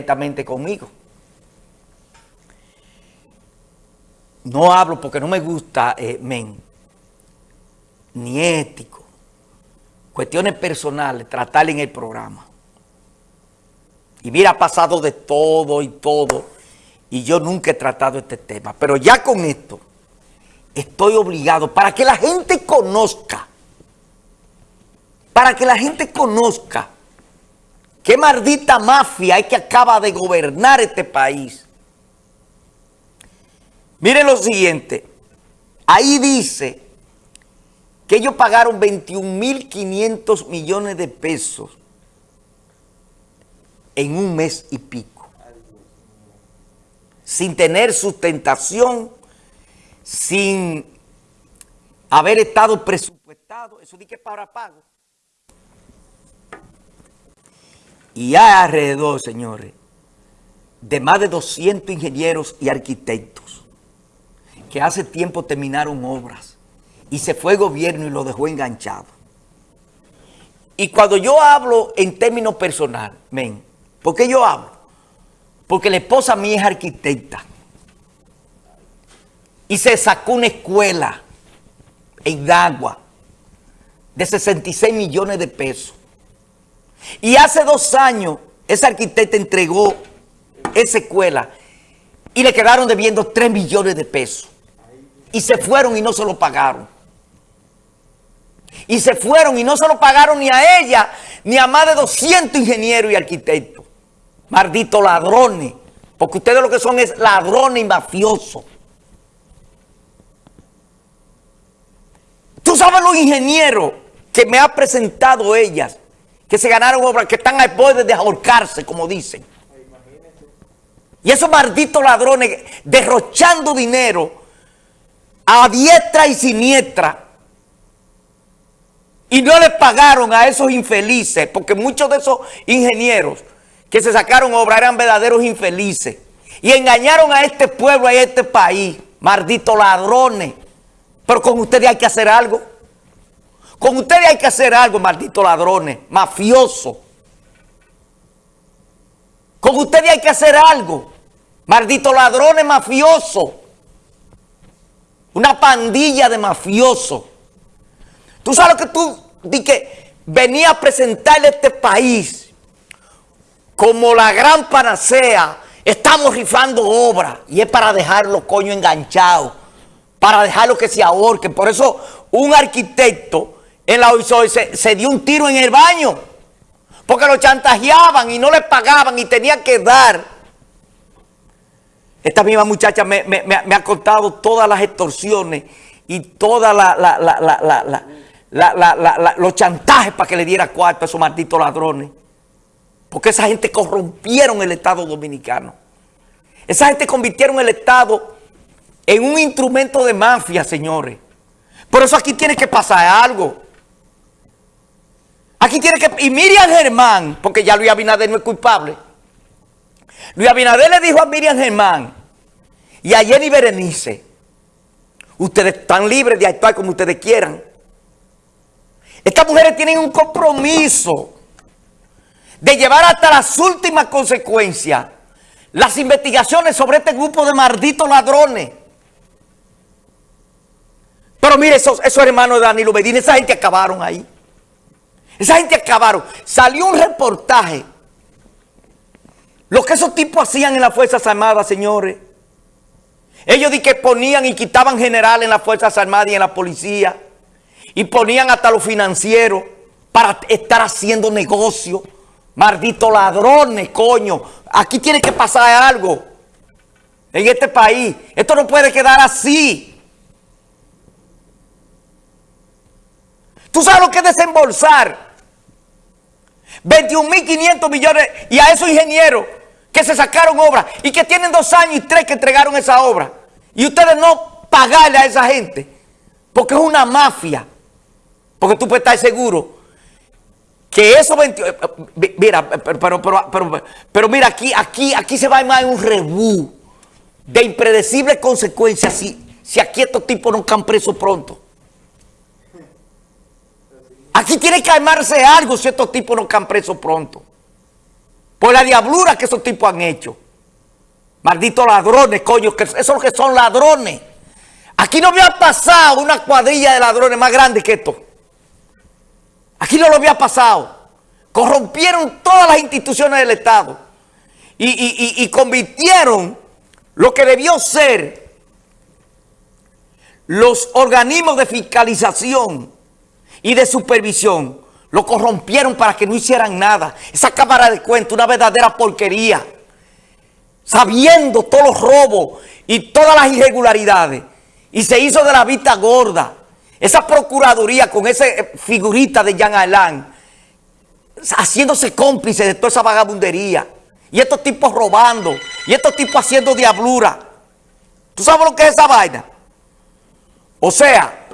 directamente conmigo. No hablo porque no me gusta, eh, men, ni ético, cuestiones personales, tratar en el programa. Y mira, ha pasado de todo y todo, y yo nunca he tratado este tema. Pero ya con esto, estoy obligado, para que la gente conozca, para que la gente conozca qué maldita mafia es que acaba de gobernar este país. Miren lo siguiente, ahí dice que ellos pagaron 21.500 millones de pesos en un mes y pico, sin tener sustentación, sin haber estado presupuestado, eso di que para pago. Y hay alrededor, señores, de más de 200 ingenieros y arquitectos que hace tiempo terminaron obras y se fue el gobierno y lo dejó enganchado. Y cuando yo hablo en términos personal, men, ¿por qué yo hablo? Porque la esposa mía es arquitecta y se sacó una escuela en agua de 66 millones de pesos. Y hace dos años ese arquitecta entregó esa escuela y le quedaron debiendo 3 millones de pesos. Y se fueron y no se lo pagaron. Y se fueron y no se lo pagaron ni a ella, ni a más de 200 ingenieros y arquitectos. Malditos ladrones. Porque ustedes lo que son es ladrones y mafiosos. Tú sabes los ingenieros que me ha presentado ellas, que se ganaron obras, que están al borde de ahorcarse, como dicen. Y esos malditos ladrones derrochando dinero a diestra y siniestra. Y no le pagaron a esos infelices, porque muchos de esos ingenieros que se sacaron obras eran verdaderos infelices. Y engañaron a este pueblo, a este país, malditos ladrones. Pero con ustedes hay que hacer algo. Con ustedes hay que hacer algo, malditos ladrones, mafiosos. Con ustedes hay que hacer algo, malditos ladrones mafiosos. Una pandilla de mafiosos. Tú sabes lo que tú di que venía a presentarle a este país como la gran panacea. Estamos rifando obras y es para dejarlo coño enganchados, para dejarlo que se ahorquen. Por eso un arquitecto en la OISOI se, se dio un tiro en el baño porque lo chantajeaban y no le pagaban y tenía que dar esta misma muchacha me, ha contado todas las extorsiones y todos los chantajes para que le diera cuarto a esos malditos ladrones. Porque esa gente corrompieron el Estado Dominicano. Esa gente convirtieron el Estado en un instrumento de mafia, señores. Por eso aquí tiene que pasar algo. Aquí tiene que... Y Miriam Germán, porque ya Luis Abinader no es culpable. Luis Abinader le dijo a Miriam Germán y a Jenny Berenice, ustedes están libres de actuar como ustedes quieran. Estas mujeres tienen un compromiso de llevar hasta las últimas consecuencias las investigaciones sobre este grupo de malditos ladrones. Pero mire, esos, esos hermanos de Danilo Medina, esa gente acabaron ahí. Esa gente acabaron. Salió un reportaje lo que esos tipos hacían en las Fuerzas Armadas, señores. Ellos di que ponían y quitaban generales en las Fuerzas Armadas y en la policía. Y ponían hasta los financieros para estar haciendo negocio. Malditos ladrones, coño. Aquí tiene que pasar algo. En este país. Esto no puede quedar así. ¿Tú sabes lo que es desembolsar? 21.500 millones y a esos ingenieros que se sacaron obras y que tienen dos años y tres que entregaron esa obra. Y ustedes no pagarle a esa gente porque es una mafia. Porque tú puedes estar seguro que eso 20, eh, eh, mira, pero, pero, pero, mira, aquí, aquí, aquí se va a armar un rebú de impredecibles consecuencias si, si aquí estos tipos no caen presos pronto. Aquí tiene que armarse algo si estos tipos no caen presos pronto. por la diablura que esos tipos han hecho. Malditos ladrones, coño, que esos que son ladrones. Aquí no había pasado una cuadrilla de ladrones más grande que esto. Aquí no lo había pasado. Corrompieron todas las instituciones del Estado y, convirtieron lo que debió ser los organismos de fiscalización y de supervisión, lo corrompieron para que no hicieran nada. Esa cámara de cuentas, una verdadera porquería. Sabiendo todos los robos y todas las irregularidades. Y se hizo de la vista gorda. Esa procuraduría con esa eh, figurita de Jean Alain, haciéndose cómplice de toda esa vagabundería. Y estos tipos robando. Y estos tipos haciendo diablura. ¿Tú sabes lo que es esa vaina? O sea,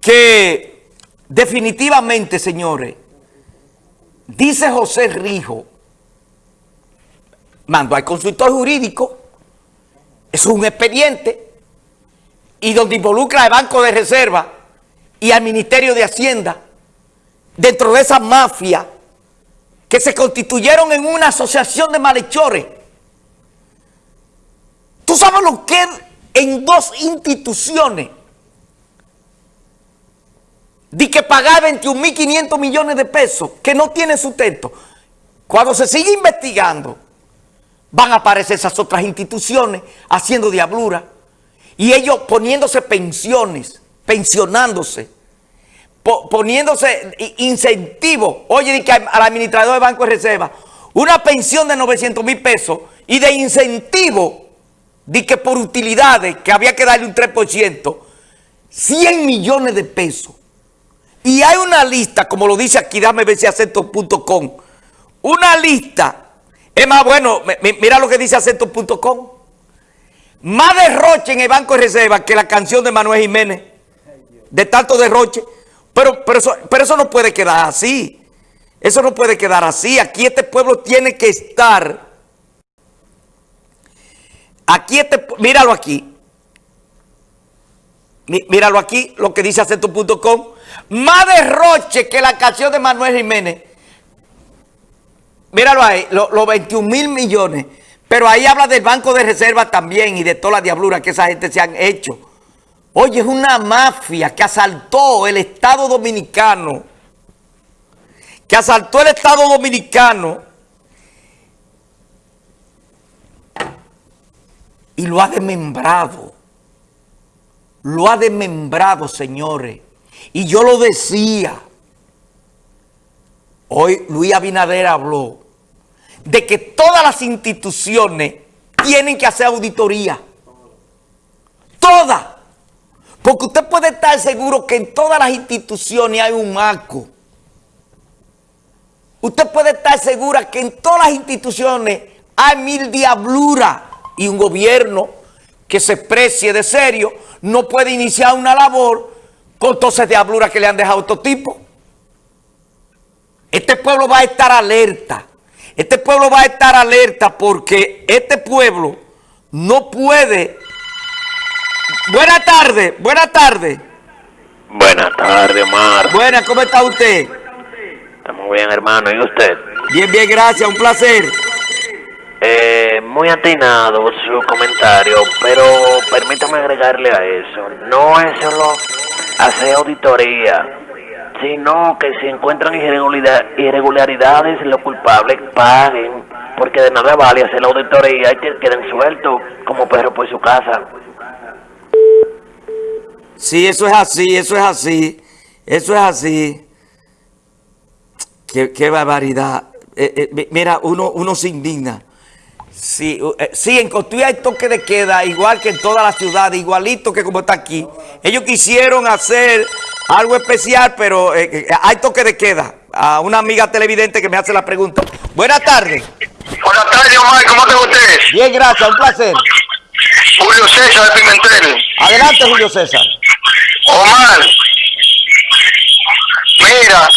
que definitivamente, señores, dice José Rijo, mando al consultor jurídico, es un expediente, y donde involucra al Banco de Reserva y al Ministerio de Hacienda, dentro de esa mafia que se constituyeron en una asociación de malhechores. ¿Tú sabes lo que en dos instituciones de que pagar 21.500 millones de pesos que no tienen sustento? Cuando se sigue investigando, van a aparecer esas otras instituciones haciendo diablura. Y ellos poniéndose pensiones, pensionándose, poniéndose incentivos. Oye, di que al administrador de Banco de Reserva, una pensión de 900 mil pesos y de incentivo, di que por utilidades, que había que darle un 3%, 100 millones de pesos. Y hay una lista, como lo dice aquí, dame ver si acento.com, una lista, es más bueno, mira lo que dice acento.com, más derroche en el Banco de Reserva que la canción de Manuel Jiménez. De tanto derroche. Pero, pero, eso, pero eso no puede quedar así. Eso no puede quedar así. Aquí este pueblo tiene que estar. Aquí este... Míralo aquí. Míralo aquí, lo que dice acento.com. Más derroche que la canción de Manuel Jiménez. Míralo ahí, los 21 mil millones pero ahí habla del Banco de Reserva también y de toda la diablura que esa gente se han hecho. Oye, es una mafia que asaltó el Estado Dominicano. Que asaltó el Estado Dominicano. Y lo ha desmembrado. Lo ha desmembrado, señores. Y yo lo decía. Hoy Luis Abinader habló de que todas las instituciones tienen que hacer auditoría. Todas. Porque usted puede estar seguro que en todas las instituciones hay un marco. Usted puede estar segura que en todas las instituciones hay mil diabluras y un gobierno que se precie de serio no puede iniciar una labor con todas esas diabluras que le han dejado a estos tipos. Este pueblo va a estar alerta. Este pueblo va a estar alerta porque este pueblo no puede... Buenas tardes, buenas tardes. Buenas tardes, Omar. Buenas, ¿cómo está usted? Estamos bien, hermano. ¿Y usted? Bien, bien, gracias. Un placer. Eh, muy atinado su comentario, pero permítame agregarle a eso. No es solo hacer auditoría sino que si encuentran irregularidades, los culpables paguen, porque de nada vale hacer la auditoría y que queden sueltos como perro por su casa. Sí, eso es así, eso es así, eso es así. Qué, barbaridad. Eh, eh, mira, uno, uno se indigna. Sí, eh, sí, en Cotuí hay toque de queda, igual que en toda la ciudad, igualito que como está aquí. Ellos quisieron hacer algo especial, pero eh, eh, hay toque de queda. A una amiga televidente que me hace la pregunta. Buenas tardes. Buenas tardes, Omar. ¿Cómo está usted? Bien, gracias. Un placer. Julio César de Pimentel. Adelante, Julio César. Omar, mira,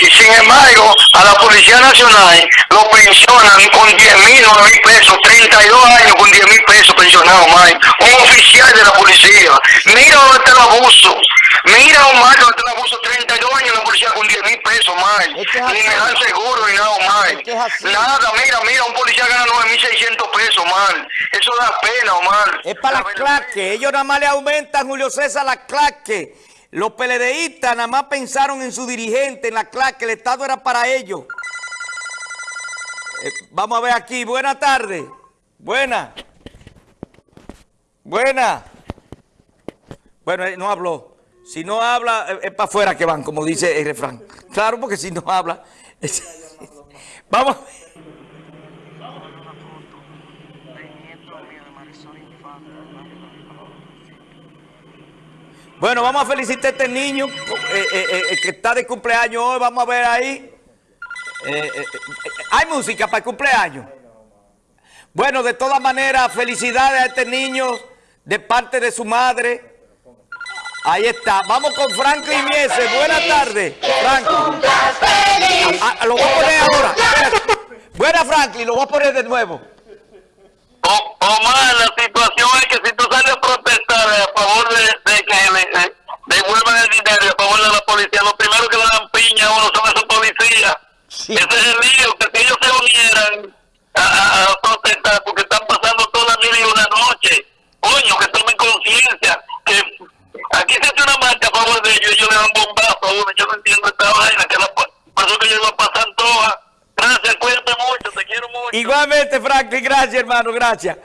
Y sin embargo, a la Policía Nacional lo pensionan con 10 mil, 9 mil pesos, 32 años con 10 mil pesos pensionado, Mike. Un oficial de la policía. Mira dónde está el abuso. Mira, Omar, dónde está el abuso. 32 años la policía con 10 mil pesos, es Ni me dan seguro ni nada, así. Nada, mira, mira, un policía gana 9.600 pesos, Omar. Eso da pena, Omar. Es para La las claques. Ellos nada más le aumentan, Julio César, las claques. Los PLDistas nada más pensaron en su dirigente, en la claque. El Estado era para ellos. Eh, vamos a ver aquí. Buenas tardes. Buena. Buena. Bueno, eh, no habló. Si no habla, eh, es para afuera que van, como dice el refrán. Claro, porque si no habla. Vamos. Bueno, vamos a felicitar a este niño que está de cumpleaños hoy. Vamos a ver ahí. Eh, eh, eh, hay música para el cumpleaños. Bueno, de todas maneras, felicidades a este niño de parte de su madre. Ahí está. Vamos con Franklin Mieses. Buenas tardes, Franklin. Ah, ah, lo voy a poner ahora. Espérate. Buena, Franklin. Lo voy a poner de nuevo. O- Omar, la situación es que si tú sales a protestar a favor de, de que le, eh, devuelvan el dinero a favor de la policía, lo primero que le dan piña a uno son esos policías. Ese es el lío, que ellos se unieran a, a- a protestar porque están pasando toda la mil y una noche, coño, que tomen conciencia, que aquí se hace una marcha a favor de ellos, ellos le dan bombazo a uno, yo no entiendo esta vaina, que la, eso que ellos la pasan todas. Gracias, cuídate mucho, te quiero mucho. Igualmente, Franklin. Gracias, hermano. Gracias.